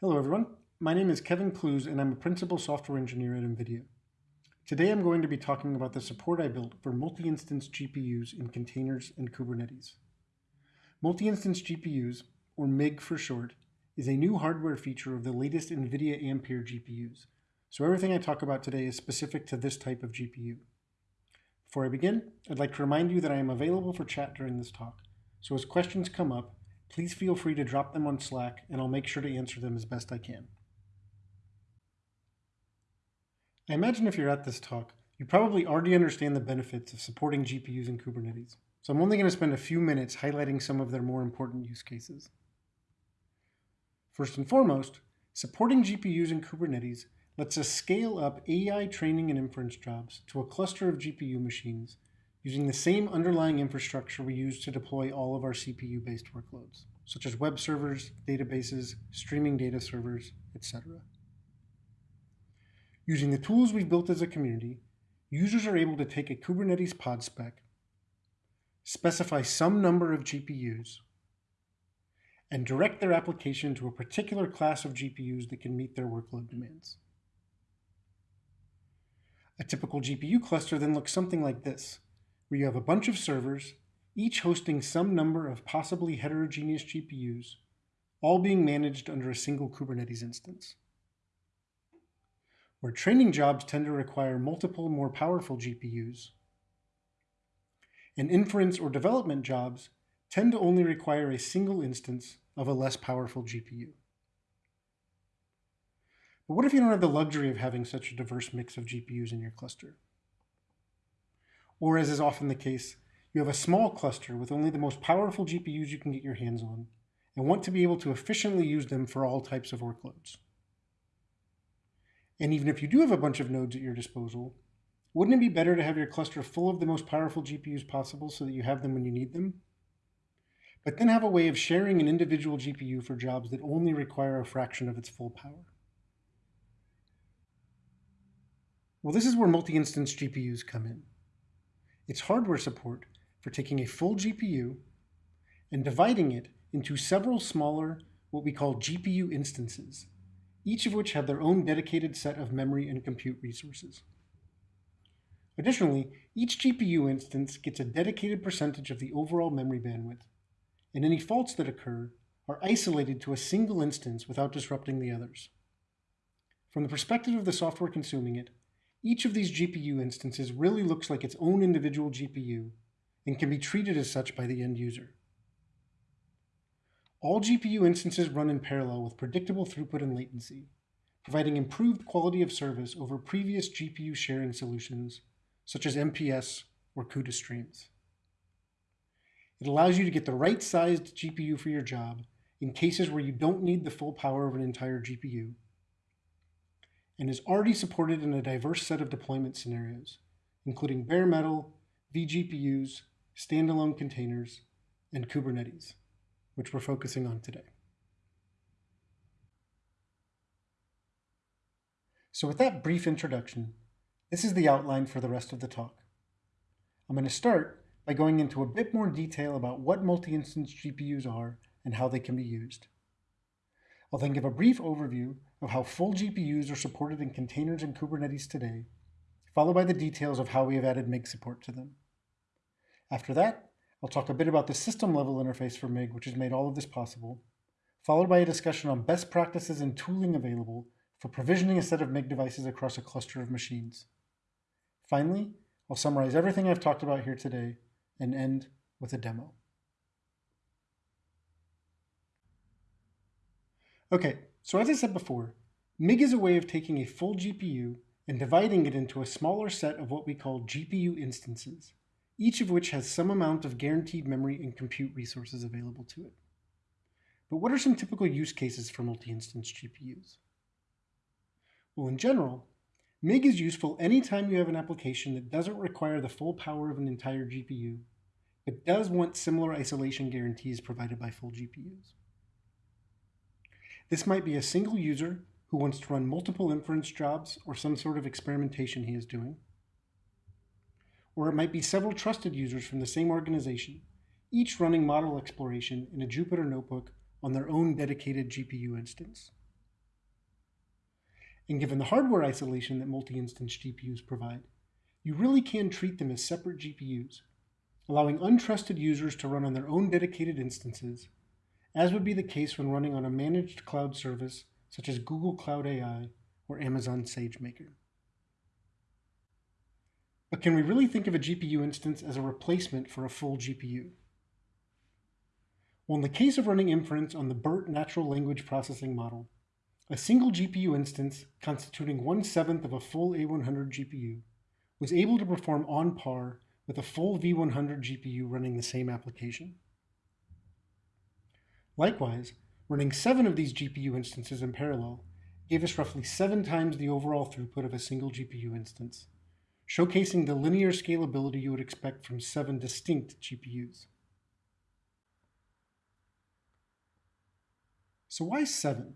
Hello everyone, my name is Kevin Klues and I'm a principal software engineer at NVIDIA. Today I'm going to be talking about the support I built for multi-instance GPUs in containers and Kubernetes. Multi-instance GPUs, or MIG for short, is a new hardware feature of the latest NVIDIA Ampere GPUs, so everything I talk about today is specific to this type of GPU. Before I begin, I'd like to remind you that I am available for chat during this talk, so as questions come up, please feel free to drop them on Slack and I'll make sure to answer them as best I can. I imagine if you're at this talk, you probably already understand the benefits of supporting GPUs in Kubernetes, so I'm only going to spend a few minutes highlighting some of their more important use cases. First and foremost, supporting GPUs in Kubernetes lets us scale up AI training and inference jobs to a cluster of GPU machines using the same underlying infrastructure we use to deploy all of our CPU-based workloads, such as web servers, databases, streaming data servers, etc. Using the tools we've built as a community, users are able to take a Kubernetes pod spec, specify some number of GPUs, and direct their application to a particular class of GPUs that can meet their workload demands. A typical GPU cluster then looks something like this, where you have a bunch of servers, each hosting some number of possibly heterogeneous GPUs, all being managed under a single Kubernetes instance. Where training jobs tend to require multiple more powerful GPUs, and inference or development jobs tend to only require a single instance of a less powerful GPU. But what if you don't have the luxury of having such a diverse mix of GPUs in your cluster? Or as is often the case, you have a small cluster with only the most powerful GPUs you can get your hands on and want to be able to efficiently use them for all types of workloads. And even if you do have a bunch of nodes at your disposal, wouldn't it be better to have your cluster full of the most powerful GPUs possible so that you have them when you need them? But then have a way of sharing an individual GPU for jobs that only require a fraction of its full power. Well, this is where multi-instance GPUs come in. It's hardware support for taking a full GPU and dividing it into several smaller, what we call GPU instances, each of which have their own dedicated set of memory and compute resources. Additionally, each GPU instance gets a dedicated percentage of the overall memory bandwidth, and any faults that occur are isolated to a single instance without disrupting the others. From the perspective of the software consuming it, each of these GPU instances really looks like its own individual GPU and can be treated as such by the end user. All GPU instances run in parallel with predictable throughput and latency, providing improved quality of service over previous GPU sharing solutions, such as MPS or CUDA streams. It allows you to get the right sized GPU for your job in cases where you don't need the full power of an entire GPU and is already supported in a diverse set of deployment scenarios, including bare metal, vGPUs, standalone containers, and Kubernetes, which we're focusing on today. So with that brief introduction, this is the outline for the rest of the talk. I'm going to start by going into a bit more detail about what multi-instance GPUs are and how they can be used. I'll then give a brief overview of how full GPUs are supported in containers and Kubernetes today, followed by the details of how we have added MIG support to them. After that, I'll talk a bit about the system level interface for MIG, which has made all of this possible, followed by a discussion on best practices and tooling available for provisioning a set of MIG devices across a cluster of machines. Finally, I'll summarize everything I've talked about here today and end with a demo. Okay, so as I said before, MIG is a way of taking a full GPU and dividing it into a smaller set of what we call GPU instances, each of which has some amount of guaranteed memory and compute resources available to it. But what are some typical use cases for multi-instance GPUs? Well, in general, MIG is useful anytime you have an application that doesn't require the full power of an entire GPU, but does want similar isolation guarantees provided by full GPUs. This might be a single user who wants to run multiple inference jobs or some sort of experimentation he is doing. Or it might be several trusted users from the same organization, each running model exploration in a Jupyter notebook on their own dedicated GPU instance. And given the hardware isolation that multi-instance GPUs provide, you really can treat them as separate GPUs, allowing untrusted users to run on their own dedicated instances, as would be the case when running on a managed cloud service such as Google Cloud AI or Amazon SageMaker. But can we really think of a GPU instance as a replacement for a full GPU? Well, in the case of running inference on the BERT natural language processing model, a single GPU instance constituting one-seventh of a full A100 GPU was able to perform on par with a full V100 GPU running the same application. Likewise, running seven of these GPU instances in parallel gave us roughly seven times the overall throughput of a single GPU instance, showcasing the linear scalability you would expect from seven distinct GPUs. So why seven?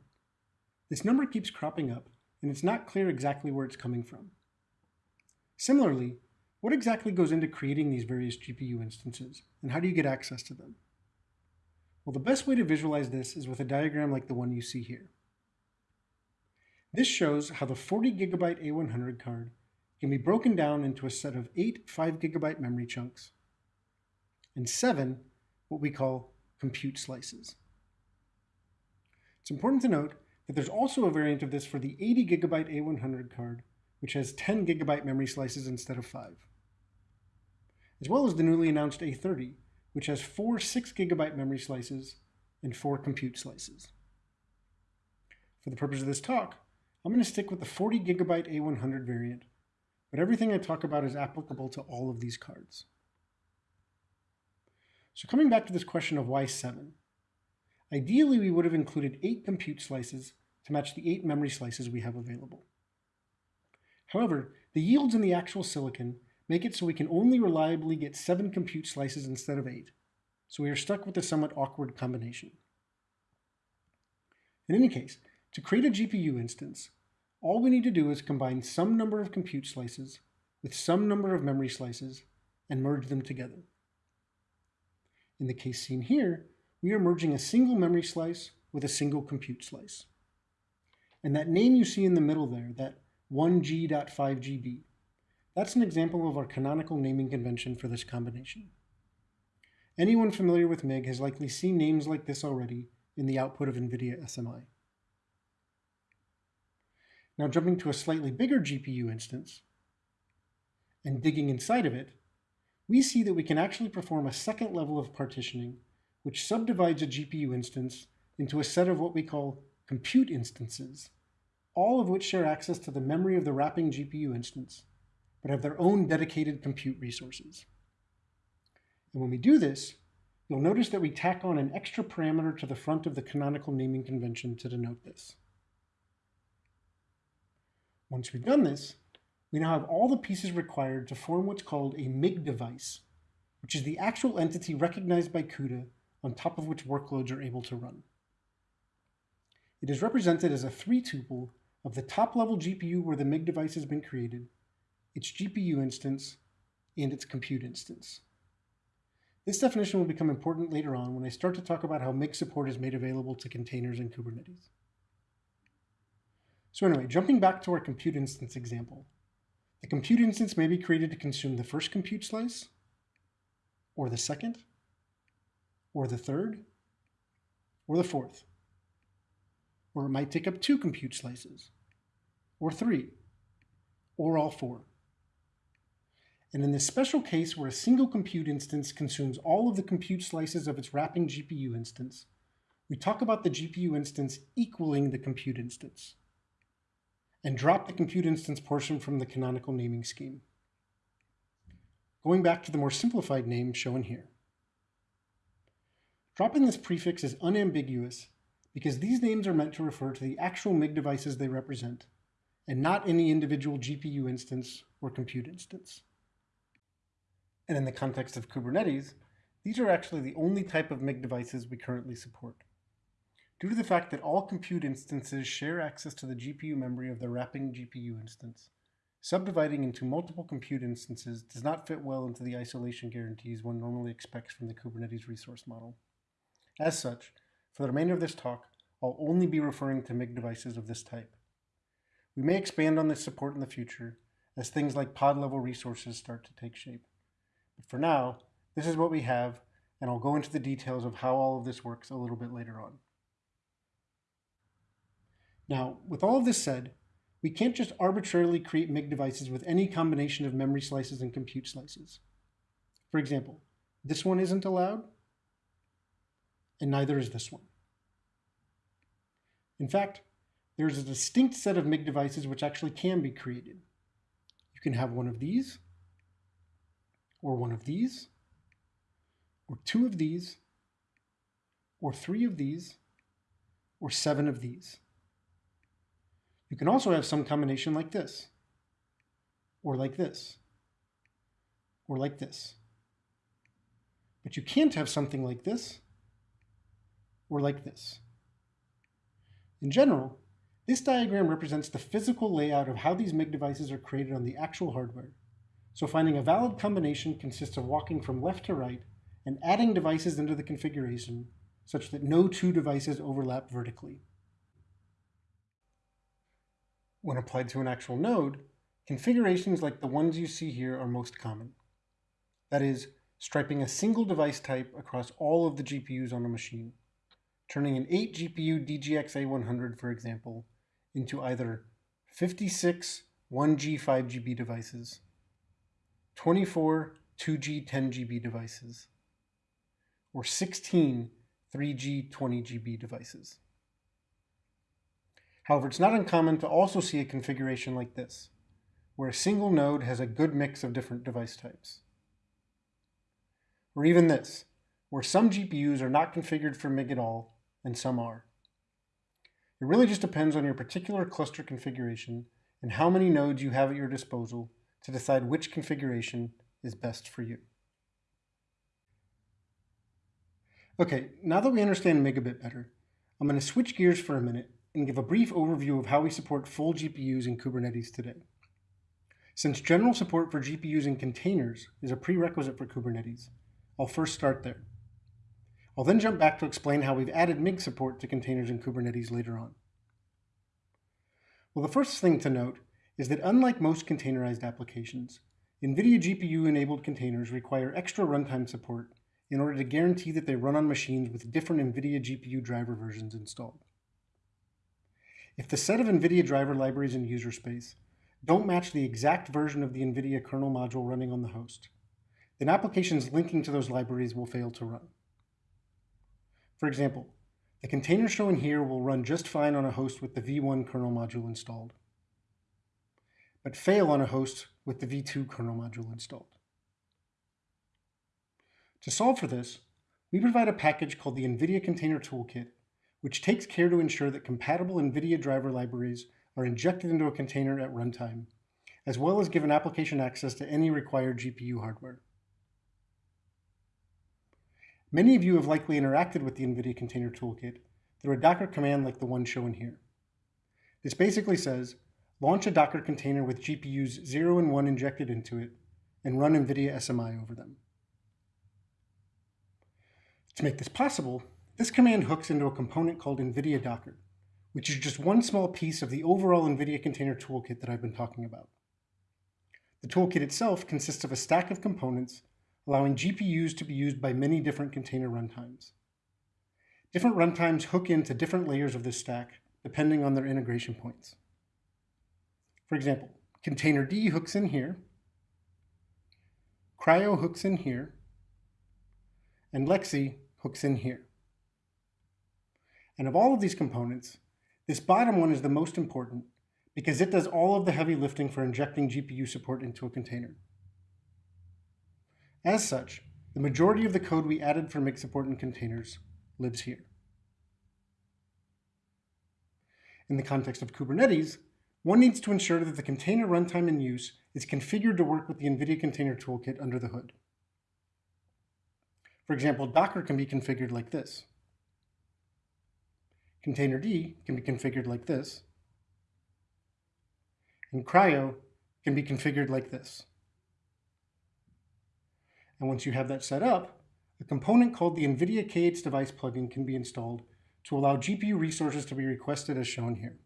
This number keeps cropping up, and it's not clear exactly where it's coming from. Similarly, what exactly goes into creating these various GPU instances, and how do you get access to them? Well, the best way to visualize this is with a diagram like the one you see here. This shows how the 40 gigabyte A100 card can be broken down into a set of eight 5 gigabyte memory chunks and seven what we call compute slices. It's important to note that there's also a variant of this for the 80 gigabyte A100 card, which has 10 gigabyte memory slices instead of 5, as well as the newly announced A30, which has four 6 gigabyte memory slices and four compute slices. For the purpose of this talk, I'm going to stick with the 40 gigabyte A100 variant, but everything I talk about is applicable to all of these cards. So coming back to this question of why 7, Ideally, we would have included eight compute slices to match the eight memory slices we have available. However, the yields in the actual silicon make it so we can only reliably get seven compute slices instead of eight, so we are stuck with a somewhat awkward combination. In any case, to create a GPU instance, all we need to do is combine some number of compute slices with some number of memory slices and merge them together. In the case seen here, we are merging a single memory slice with a single compute slice. And that name you see in the middle there, that 1G.5GB, that's an example of our canonical naming convention for this combination. Anyone familiar with MIG has likely seen names like this already in the output of NVIDIA SMI. Now jumping to a slightly bigger GPU instance and digging inside of it, we see that we can actually perform a second level of partitioning which subdivides a GPU instance into a set of what we call compute instances, all of which share access to the memory of the wrapping GPU instance, but have their own dedicated compute resources. And when we do this, you'll notice that we tack on an extra parameter to the front of the canonical naming convention to denote this. Once we've done this, we now have all the pieces required to form what's called a MIG device, which is the actual entity recognized by CUDA on top of which workloads are able to run. It is represented as a three-tuple of the top-level GPU where the MIG device has been created, its GPU instance, and its compute instance. This definition will become important later on when I start to talk about how MIG support is made available to containers in Kubernetes. So anyway, jumping back to our compute instance example, the compute instance may be created to consume the first compute slice, or the second, or the third, or the fourth. Or it might take up two compute slices, or three, or all four. And in this special case where a single compute instance consumes all of the compute slices of its wrapping GPU instance, we talk about the GPU instance equaling the compute instance, and drop the compute instance portion from the canonical naming scheme. Going back to the more simplified name shown here. Dropping this prefix is unambiguous because these names are meant to refer to the actual MIG devices they represent, and not any individual GPU instance or compute instance. And in the context of Kubernetes, these are actually the only type of MIG devices we currently support. Due to the fact that all compute instances share access to the GPU memory of the wrapping GPU instance, subdividing into multiple compute instances does not fit well into the isolation guarantees one normally expects from the Kubernetes resource model. As such, for the remainder of this talk, I'll only be referring to MIG devices of this type. we may expand on this support in the future as things like pod level resources start to take shape. But for now, this is what we have, and I'll go into the details of how all of this works a little bit later on. Now, with all of this said, we can't just arbitrarily create MIG devices with any combination of memory slices and compute slices. For example, this one isn't allowed, and neither is this one. In fact, there is a distinct set of MIG devices which actually can be created. You can have one of these, or one of these, or two of these, or three of these, or seven of these. You can also have some combination like this, or like this, or like this. But you can't have something like this, or like this. In general, this diagram represents the physical layout of how these MIG devices are created on the actual hardware. So finding a valid combination consists of walking from left to right and adding devices into the configuration such that no two devices overlap vertically. When applied to an actual node, configurations like the ones you see here are most common. That is, striping a single device type across all of the GPUs on a machine, turning an 8 GPU DGX A100, for example, into either 56 1G 5GB devices, 24 2G 10GB devices, or 16 3G 20GB devices. However, it's not uncommon to also see a configuration like this, where a single node has a good mix of different device types. Or even this, where some GPUs are not configured for MIG at all, and some are. It really just depends on your particular cluster configuration and how many nodes you have at your disposal to decide which configuration is best for you. Okay, now that we understand MIG a bit better, I'm going to switch gears for a minute and give a brief overview of how we support full GPUs in Kubernetes today. Since general support for GPUs in containers is a prerequisite for Kubernetes, I'll first start there. I'll then jump back to explain how we've added MIG support to containers in Kubernetes later on. Well, the first thing to note is that unlike most containerized applications, NVIDIA GPU-enabled containers require extra runtime support in order to guarantee that they run on machines with different NVIDIA GPU driver versions installed. If the set of NVIDIA driver libraries in user space don't match the exact version of the NVIDIA kernel module running on the host, then applications linking to those libraries will fail to run. For example, the container shown here will run just fine on a host with the v1 kernel module installed, but fail on a host with the v2 kernel module installed. To solve for this, we provide a package called the NVIDIA Container Toolkit which takes care to ensure that compatible NVIDIA driver libraries are injected into a container at runtime, as well as give an application access to any required GPU hardware. Many of you have likely interacted with the NVIDIA Container Toolkit through a Docker command like the one shown here. This basically says, launch a Docker container with GPUs 0 and 1 injected into it, and run NVIDIA SMI over them. To make this possible, this command hooks into a component called NVIDIA Docker, which is just one small piece of the overall NVIDIA Container Toolkit that I've been talking about. The toolkit itself consists of a stack of components allowing GPUs to be used by many different container runtimes. Different runtimes hook into different layers of this stack depending on their integration points. For example, Containerd hooks in here, CRI-O hooks in here, and LXC hooks in here. And of all of these components, this bottom one is the most important because it does all of the heavy lifting for injecting GPU support into a container. As such, the majority of the code we added for MIG support in containers lives here. In the context of Kubernetes, one needs to ensure that the container runtime in use is configured to work with the NVIDIA Container Toolkit under the hood. For example, Docker can be configured like this. Containerd can be configured like this. And CRI-O can be configured like this. And once you have that set up, a component called the NVIDIA K8s device plugin can be installed to allow GPU resources to be requested as shown here.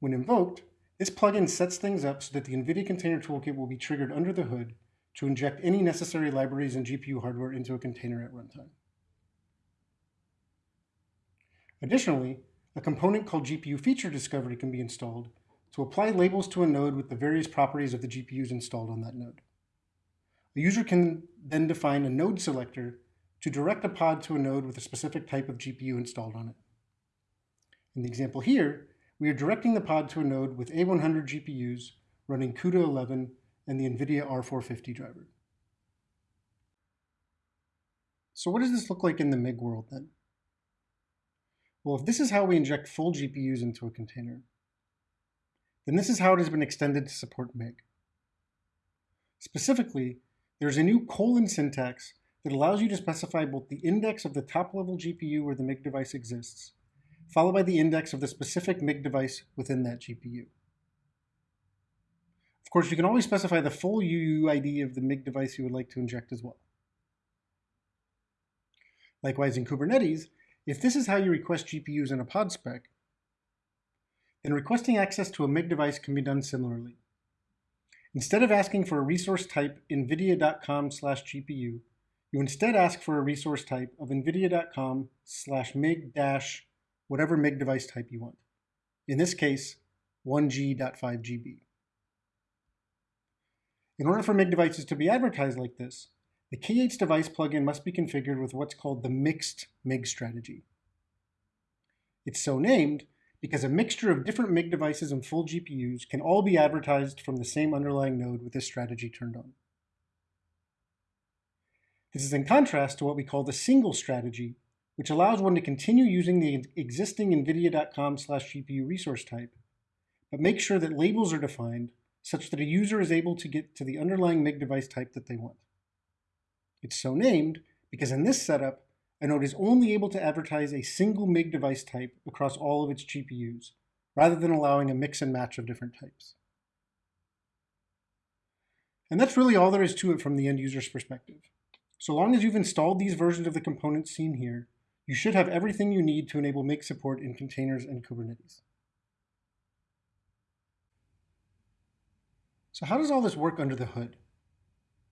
When invoked, this plugin sets things up so that the NVIDIA Container Toolkit will be triggered under the hood to inject any necessary libraries and GPU hardware into a container at runtime. Additionally, a component called GPU Feature Discovery can be installed to apply labels to a node with the various properties of the GPUs installed on that node. A user can then define a node selector to direct a pod to a node with a specific type of GPU installed on it. In the example here, we are directing the pod to a node with A100 GPUs running CUDA 11 and the NVIDIA R450 driver. So what does this look like in the MIG world then? Well, if this is how we inject full GPUs into a container, then this is how it has been extended to support MIG. Specifically, there's a new colon syntax that allows you to specify both the index of the top-level GPU where the MIG device exists, followed by the index of the specific MIG device within that GPU. Of course, you can always specify the full UUID of the MIG device you would like to inject as well. Likewise, in Kubernetes, if this is how you request GPUs in a pod spec, then requesting access to a MIG device can be done similarly. Instead of asking for a resource type nvidia.com slash GPU, you instead ask for a resource type of nvidia.com slash mig dash whatever MIG device type you want. In this case, 1G.5GB. In order for MIG devices to be advertised like this, the K8s device plugin must be configured with what's called the mixed MIG strategy. It's so named because a mixture of different MIG devices and full GPUs can all be advertised from the same underlying node with this strategy turned on. This is in contrast to what we call the single strategy, which allows one to continue using the existing nvidia.com slash GPU resource type, but make sure that labels are defined such that a user is able to get to the underlying MIG device type that they want. It's so named because in this setup, a node is only able to advertise a single MIG device type across all of its GPUs, rather than allowing a mix and match of different types. And that's really all there is to it from the end user's perspective. So long as you've installed these versions of the components seen here, you should have everything you need to enable MIG support in containers and Kubernetes. So how does all this work under the hood?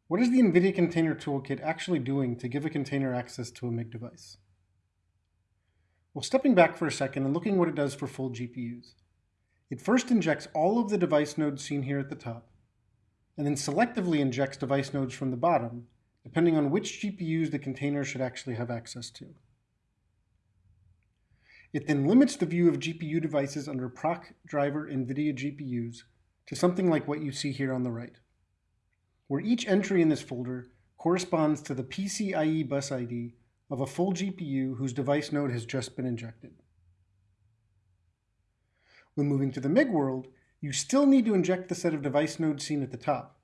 What is the NVIDIA Container Toolkit actually doing to give a container access to a MIG device? Well, stepping back for a second and looking what it does for full GPUs. It first injects all of the device nodes seen here at the top, and then selectively injects device nodes from the bottom, depending on which GPUs the container should actually have access to. It then limits the view of GPU devices under proc driver NVIDIA GPUs to something like what you see here on the right where each entry in this folder corresponds to the PCIe bus ID of a full GPU whose device node has just been injected. When moving to the MIG world, you still need to inject the set of device nodes seen at the top.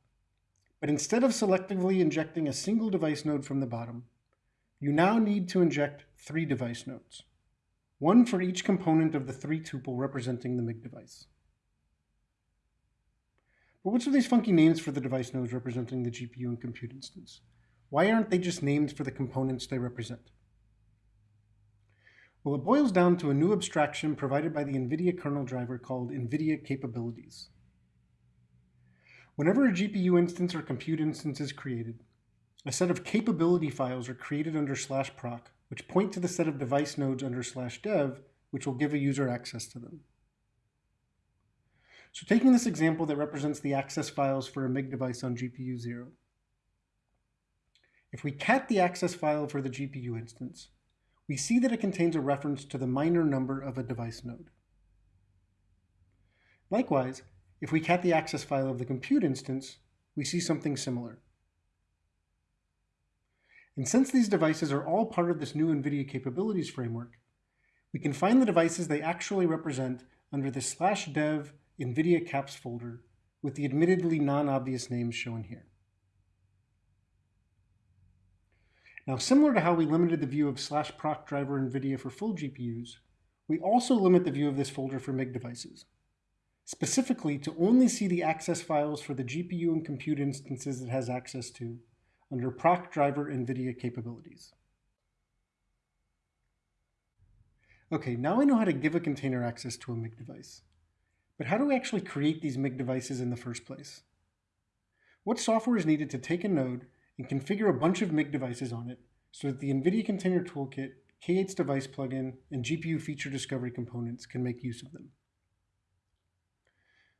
But instead of selectively injecting a single device node from the bottom, you now need to inject three device nodes, one for each component of the three tuple representing the MIG device. But what's with these funky names for the device nodes representing the GPU and compute instance? Why aren't they just names for the components they represent? Well, it boils down to a new abstraction provided by the NVIDIA kernel driver called NVIDIA Capabilities. Whenever a GPU instance or compute instance is created, a set of capability files are created under slash proc, which point to the set of device nodes under slash dev, which will give a user access to them. So taking this example that represents the access files for a MIG device on GPU 0, if we cat the access file for the GPU instance, we see that it contains a reference to the minor number of a device node. Likewise, if we cat the access file of the compute instance, we see something similar. And since these devices are all part of this new NVIDIA capabilities framework, we can find the devices they actually represent under the slash dev NVIDIA CAPS folder with the admittedly non-obvious names shown here. Now, similar to how we limited the view of slash proc driver NVIDIA for full GPUs, we also limit the view of this folder for MIG devices, specifically to only see the access files for the GPU and compute instances it has access to under proc driver NVIDIA capabilities. Okay, now I know how to give a container access to a MIG device. But how do we actually create these MIG devices in the first place? What software is needed to take a node and configure a bunch of MIG devices on it so that the NVIDIA Container Toolkit, K8's device plugin, and GPU feature discovery components can make use of them?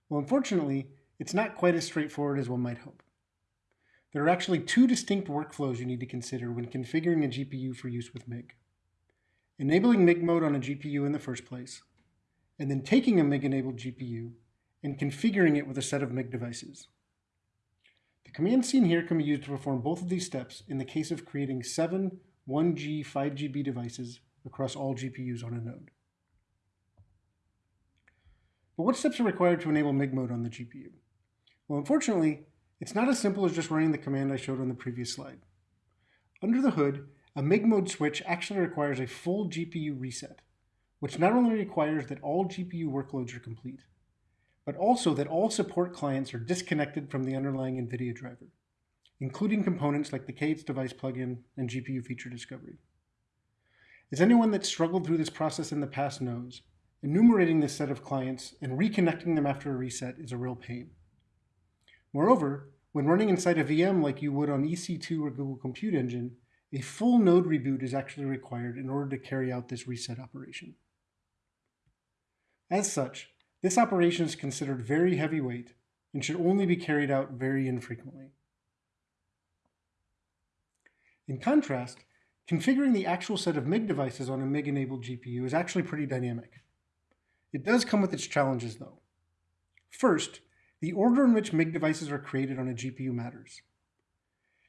Well, unfortunately, it's not quite as straightforward as one might hope. There are actually two distinct workflows you need to consider when configuring a GPU for use with MIG. Enabling MIG mode on a GPU in the first place, and then taking a MIG-enabled GPU and configuring it with a set of MIG devices. The command seen here can be used to perform both of these steps in the case of creating seven 1G 5GB devices across all GPUs on a node. But what steps are required to enable MIG mode on the GPU? Well, unfortunately, it's not as simple as just running the command I showed on the previous slide. Under the hood, a MIG mode switch actually requires a full GPU reset, which not only requires that all GPU workloads are complete, but also that all support clients are disconnected from the underlying NVIDIA driver, including components like the K8's device plugin and GPU feature discovery. As anyone that's struggled through this process in the past knows, enumerating this set of clients and reconnecting them after a reset is a real pain. Moreover, when running inside a VM like you would on EC2 or Google Compute Engine, a full node reboot is actually required in order to carry out this reset operation. As such, this operation is considered very heavyweight and should only be carried out very infrequently. In contrast, configuring the actual set of MIG devices on a MIG-enabled GPU is actually pretty dynamic. It does come with its challenges though. First, the order in which MIG devices are created on a GPU matters.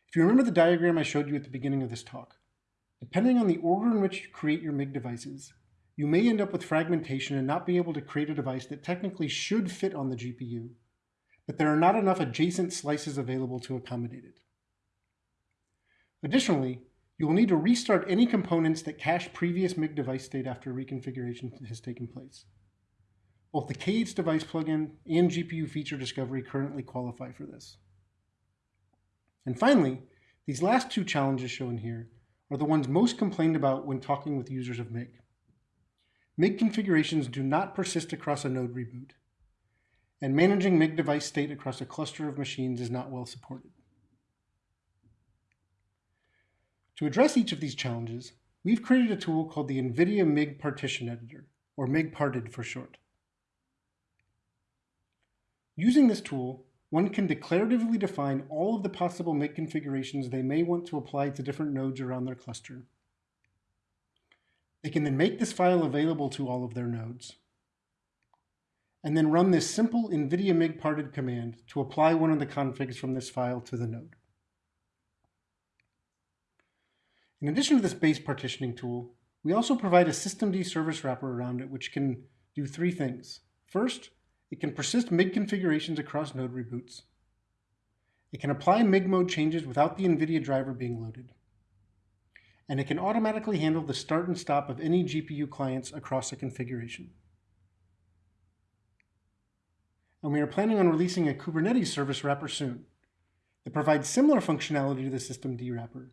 If you remember the diagram I showed you at the beginning of this talk, depending on the order in which you create your MIG devices, you may end up with fragmentation and not be able to create a device that technically should fit on the GPU, but there are not enough adjacent slices available to accommodate it. Additionally, you will need to restart any components that cache previous MIG device state after reconfiguration has taken place. Both the K8's device plugin and GPU feature discovery currently qualify for this. And finally, these last two challenges shown here are the ones most complained about when talking with users of MIG. MIG configurations do not persist across a node reboot, and managing MIG device state across a cluster of machines is not well supported. To address each of these challenges, we've created a tool called the NVIDIA MIG Partition Editor, or MIG Parted for short. Using this tool, one can declaratively define all of the possible MIG configurations they may want to apply to different nodes around their cluster. They can then make this file available to all of their nodes, and then run this simple NVIDIA MIG parted command to apply one of the configs from this file to the node. In addition to this base partitioning tool, we also provide a systemd service wrapper around it which can do three things. First, it can persist MIG configurations across node reboots. It can apply MIG mode changes without the NVIDIA driver being loaded. And it can automatically handle the start and stop of any GPU clients across a configuration. And we are planning on releasing a Kubernetes service wrapper soon that provides similar functionality to the systemd wrapper,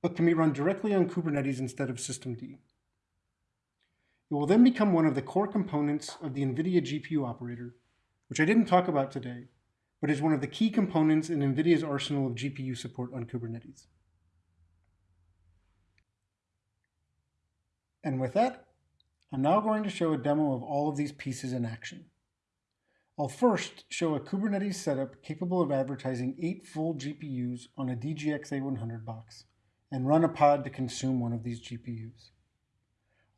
but can be run directly on Kubernetes instead of systemd. It will then become one of the core components of the NVIDIA GPU operator, which I didn't talk about today, but is one of the key components in NVIDIA's arsenal of GPU support on Kubernetes. And with that, I'm now going to show a demo of all of these pieces in action. I'll first show a Kubernetes setup capable of advertising eight full GPUs on a DGX A100 box and run a pod to consume one of these GPUs.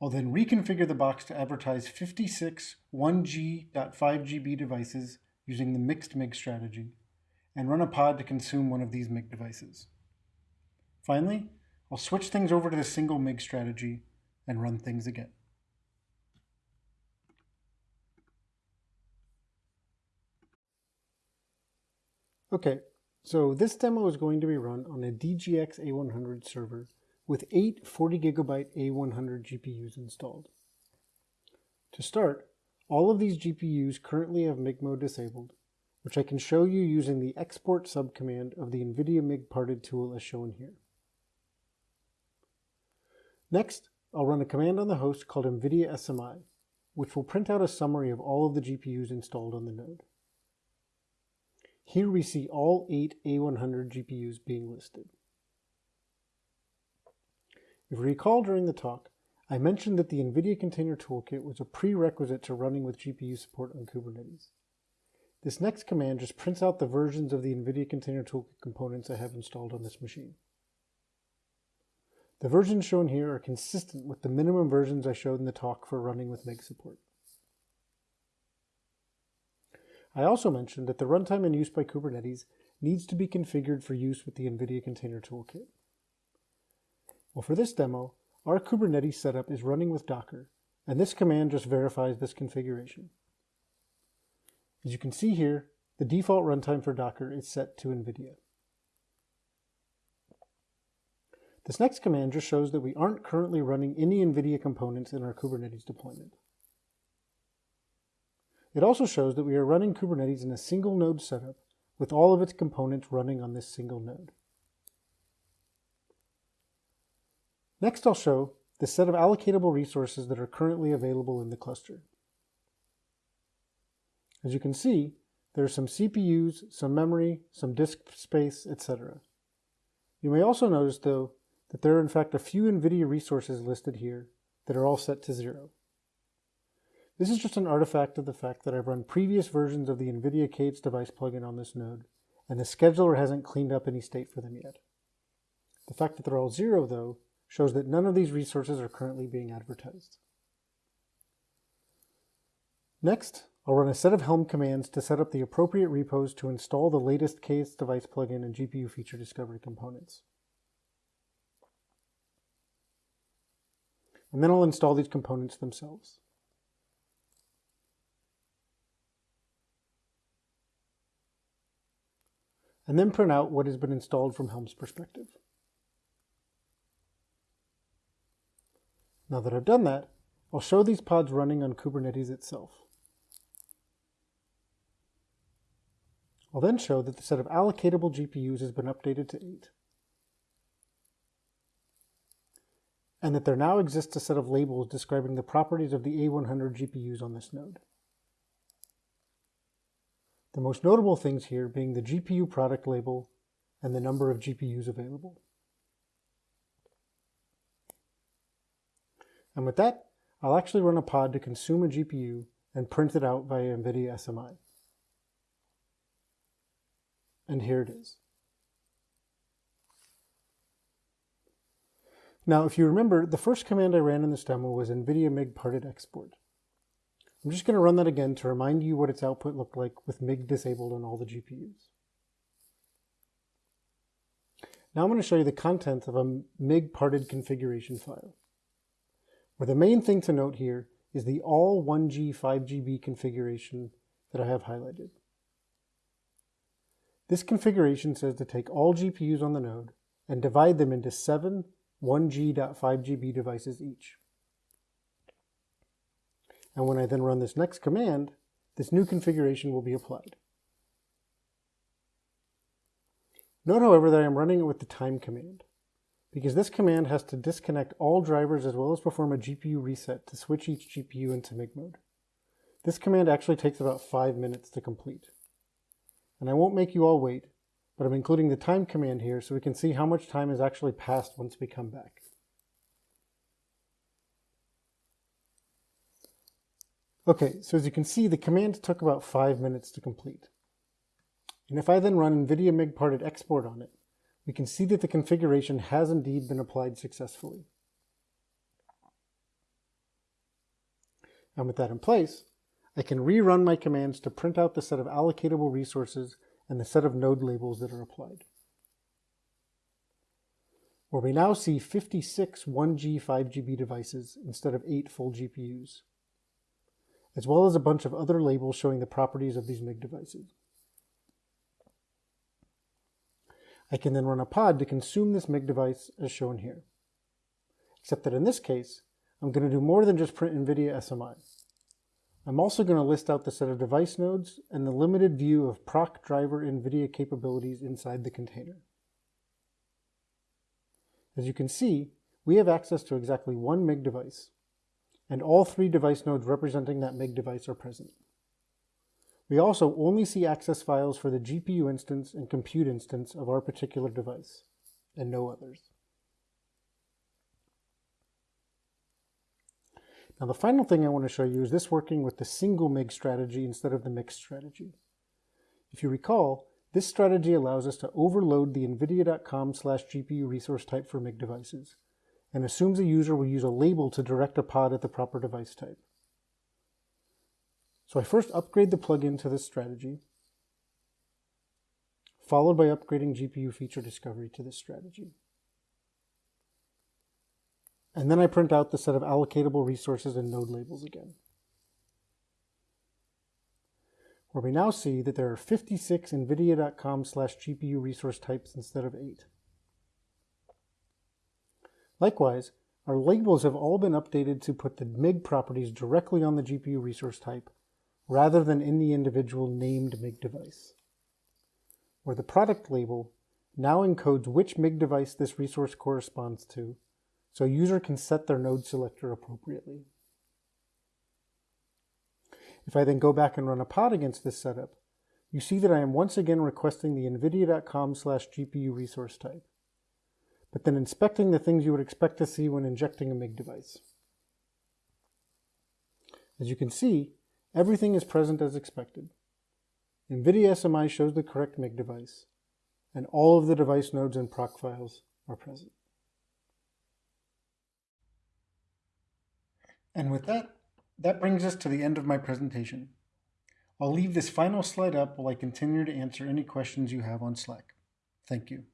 I'll then reconfigure the box to advertise 56 1G.5GB devices using the mixed MIG strategy, and run a pod to consume one of these MIG devices. Finally, I'll switch things over to the single MIG strategy and run things again. Okay, so this demo is going to be run on a DGX A100 server with eight 40 gigabyte A100 GPUs installed. To start, all of these GPUs currently have MIG mode disabled, which I can show you using the export subcommand of the NVIDIA MIG parted tool as shown here. Next, I'll run a command on the host called NVIDIA SMI, which will print out a summary of all of the GPUs installed on the node. Here we see all eight A100 GPUs being listed. If you recall during the talk, I mentioned that the NVIDIA Container Toolkit was a prerequisite to running with GPU support on Kubernetes. This next command just prints out the versions of the NVIDIA Container Toolkit components I have installed on this machine. The versions shown here are consistent with the minimum versions I showed in the talk for running with MIG support. I also mentioned that the runtime in use by Kubernetes needs to be configured for use with the NVIDIA Container Toolkit. Well, for this demo, our Kubernetes setup is running with Docker, and this command just verifies this configuration. As you can see here, the default runtime for Docker is set to NVIDIA. This next command just shows that we aren't currently running any NVIDIA components in our Kubernetes deployment. It also shows that we are running Kubernetes in a single node setup with all of its components running on this single node. Next, I'll show the set of allocatable resources that are currently available in the cluster. As you can see, there are some CPUs, some memory, some disk space, etc. You may also notice, though, that there are in fact a few NVIDIA resources listed here that are all set to zero. This is just an artifact of the fact that I've run previous versions of the NVIDIA k8s device plugin on this node, and the scheduler hasn't cleaned up any state for them yet. The fact that they're all zero, though, shows that none of these resources are currently being advertised. Next, I'll run a set of Helm commands to set up the appropriate repos to install the latest k8s device plugin and GPU feature discovery components. And then I'll install these components themselves. and then print out what has been installed from Helm's perspective. Now that I've done that, I'll show these pods running on Kubernetes itself. I'll then show that the set of allocatable GPUs has been updated to 8. And that there now exists a set of labels describing the properties of the A100 GPUs on this node. The most notable things here being the GPU product label and the number of GPUs available. And with that, I'll actually run a pod to consume a GPU and print it out via NVIDIA SMI. And here it is. Now, if you remember, the first command I ran in this demo was NVIDIA MIG parted export. I'm just going to run that again to remind you what its output looked like with MIG disabled on all the GPUs. Now I'm going to show you the contents of a MIG parted configuration file, where the main thing to note here is the all 1G 5GB configuration that I have highlighted. This configuration says to take all GPUs on the node and divide them into seven 1G.5GB devices each. And when I then run this next command, this new configuration will be applied. Note, however, that I am running it with the time command, because this command has to disconnect all drivers as well as perform a GPU reset to switch each GPU into MIG mode. This command actually takes about five minutes to complete. And I won't make you all wait, but I'm including the time command here so we can see how much time has actually passed once we come back. Okay, so as you can see, the command took about five minutes to complete. And if I then run NVIDIA MIG parted export on it, we can see that the configuration has indeed been applied successfully. And with that in place, I can rerun my commands to print out the set of allocatable resources and the set of node labels that are applied. Where we now see 56 1G 5GB devices instead of 8 full GPUs as well as a bunch of other labels showing the properties of these MIG devices. I can then run a pod to consume this MIG device as shown here. Except that in this case, I'm going to do more than just print NVIDIA SMI. I'm also going to list out the set of device nodes and the limited view of proc driver NVIDIA capabilities inside the container. As you can see, we have access to exactly one MIG device, and all three device nodes representing that MIG device are present. We also only see access files for the GPU instance and compute instance of our particular device, and no others. Now the final thing I want to show you is this working with the single MIG strategy instead of the mixed strategy. If you recall, this strategy allows us to overload the nvidia.com slash GPU resource type for MIG devices, and assumes a user will use a label to direct a pod at the proper device type. So I first upgrade the plugin to this strategy, followed by upgrading GPU feature discovery to this strategy. And then I print out the set of allocatable resources and node labels again. Where we now see that there are 56 nvidia.com slash GPU resource types instead of 8. Likewise, our labels have all been updated to put the MIG properties directly on the GPU resource type rather than in the individual named MIG device, where the product label now encodes which MIG device this resource corresponds to, so a user can set their node selector appropriately. If I then go back and run a pod against this setup, you see that I am once again requesting the nvidia.com slash GPU resource type, but then inspecting the things you would expect to see when injecting a MIG device. As you can see, Everything is present as expected. NVIDIA SMI shows the correct MIG device, and all of the device nodes and proc files are present. And with that, that brings us to the end of my presentation. I'll leave this final slide up while I continue to answer any questions you have on Slack. Thank you.